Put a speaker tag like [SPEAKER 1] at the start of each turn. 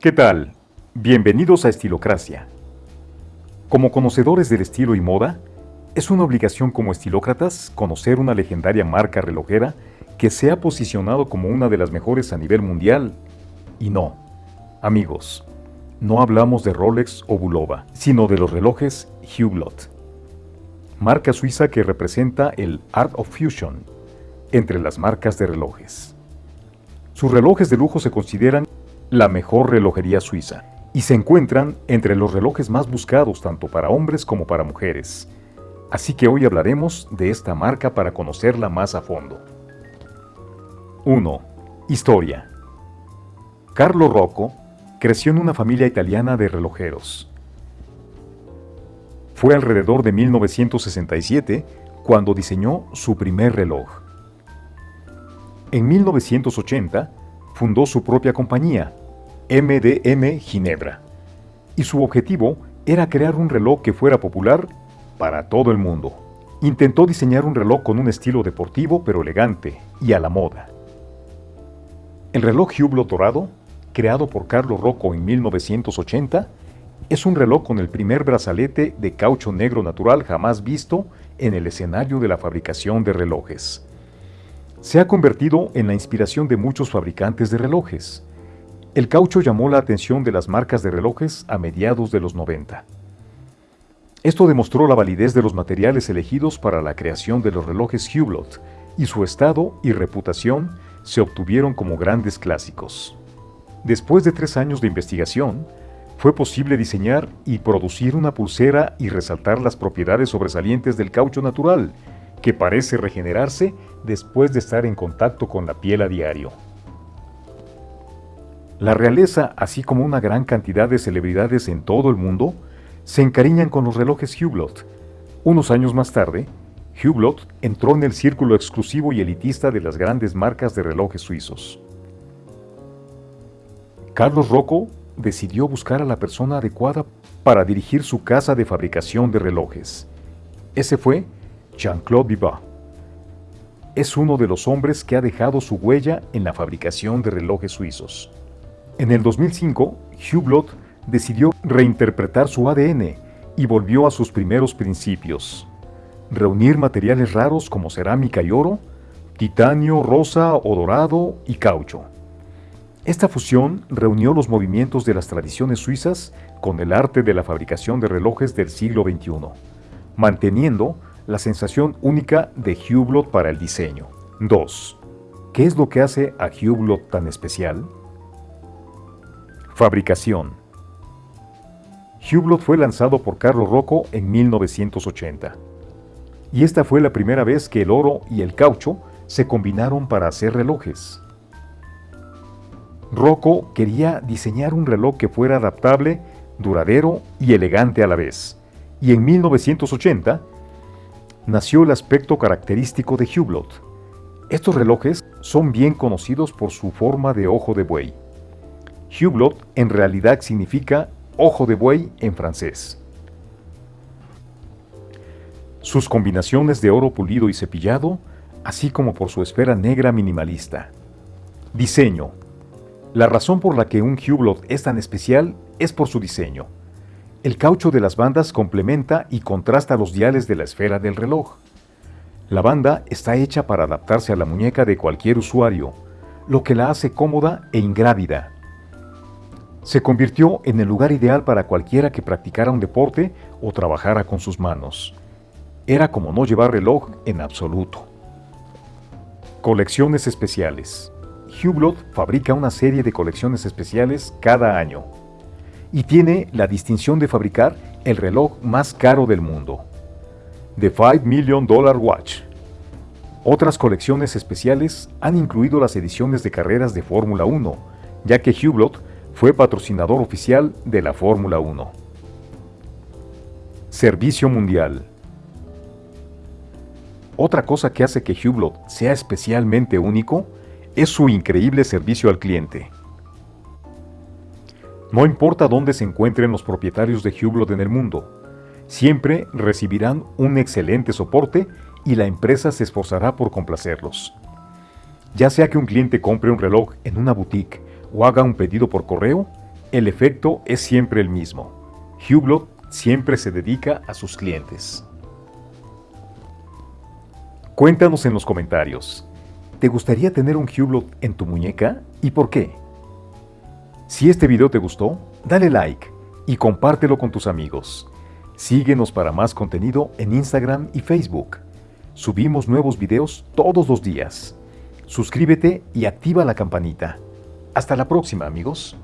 [SPEAKER 1] ¿Qué tal? Bienvenidos a Estilocracia. Como conocedores del estilo y moda, es una obligación como estilócratas conocer una legendaria marca relojera que se ha posicionado como una de las mejores a nivel mundial. Y no, amigos, no hablamos de Rolex o Bulova, sino de los relojes Hublot, marca suiza que representa el Art of Fusion entre las marcas de relojes. Sus relojes de lujo se consideran la mejor relojería suiza y se encuentran entre los relojes más buscados tanto para hombres como para mujeres. Así que hoy hablaremos de esta marca para conocerla más a fondo. 1. Historia. Carlo Rocco creció en una familia italiana de relojeros. Fue alrededor de 1967 cuando diseñó su primer reloj. En 1980 fundó su propia compañía, MDM Ginebra, y su objetivo era crear un reloj que fuera popular para todo el mundo. Intentó diseñar un reloj con un estilo deportivo pero elegante y a la moda. El reloj Hublot dorado, creado por Carlos Rocco en 1980, es un reloj con el primer brazalete de caucho negro natural jamás visto en el escenario de la fabricación de relojes. Se ha convertido en la inspiración de muchos fabricantes de relojes. El caucho llamó la atención de las marcas de relojes a mediados de los 90. Esto demostró la validez de los materiales elegidos para la creación de los relojes Hublot y su estado y reputación se obtuvieron como grandes clásicos. Después de tres años de investigación, fue posible diseñar y producir una pulsera y resaltar las propiedades sobresalientes del caucho natural, que parece regenerarse después de estar en contacto con la piel a diario. La realeza, así como una gran cantidad de celebridades en todo el mundo, se encariñan con los relojes Hublot. Unos años más tarde, Hublot entró en el círculo exclusivo y elitista de las grandes marcas de relojes suizos. Carlos Rocco decidió buscar a la persona adecuada para dirigir su casa de fabricación de relojes. Ese fue Jean-Claude Vivat. Es uno de los hombres que ha dejado su huella en la fabricación de relojes suizos. En el 2005, Hublot decidió reinterpretar su ADN y volvió a sus primeros principios. Reunir materiales raros como cerámica y oro, titanio, rosa o dorado y caucho. Esta fusión reunió los movimientos de las tradiciones suizas con el arte de la fabricación de relojes del siglo XXI, manteniendo la sensación única de Hublot para el diseño. 2. ¿Qué es lo que hace a Hublot tan especial? Fabricación. Hublot fue lanzado por Carlos Rocco en 1980. Y esta fue la primera vez que el oro y el caucho se combinaron para hacer relojes. Rocco quería diseñar un reloj que fuera adaptable, duradero y elegante a la vez. Y en 1980 nació el aspecto característico de Hublot. Estos relojes son bien conocidos por su forma de ojo de buey. Hublot en realidad significa ojo de buey en francés. Sus combinaciones de oro pulido y cepillado, así como por su esfera negra minimalista. Diseño. La razón por la que un Hublot es tan especial es por su diseño. El caucho de las bandas complementa y contrasta los diales de la esfera del reloj. La banda está hecha para adaptarse a la muñeca de cualquier usuario, lo que la hace cómoda e ingrávida. Se convirtió en el lugar ideal para cualquiera que practicara un deporte o trabajara con sus manos. Era como no llevar reloj en absoluto. Colecciones especiales. Hublot fabrica una serie de colecciones especiales cada año y tiene la distinción de fabricar el reloj más caro del mundo, The 5 Million Dollar Watch. Otras colecciones especiales han incluido las ediciones de carreras de Fórmula 1, ya que Hublot fue patrocinador oficial de la Fórmula 1. Servicio Mundial Otra cosa que hace que Hublot sea especialmente único es su increíble servicio al cliente. No importa dónde se encuentren los propietarios de Hublot en el mundo, siempre recibirán un excelente soporte y la empresa se esforzará por complacerlos. Ya sea que un cliente compre un reloj en una boutique o haga un pedido por correo, el efecto es siempre el mismo. Hublot siempre se dedica a sus clientes. Cuéntanos en los comentarios. ¿Te gustaría tener un Hublot en tu muñeca y por qué? Si este video te gustó, dale like y compártelo con tus amigos. Síguenos para más contenido en Instagram y Facebook. Subimos nuevos videos todos los días. Suscríbete y activa la campanita. Hasta la próxima amigos.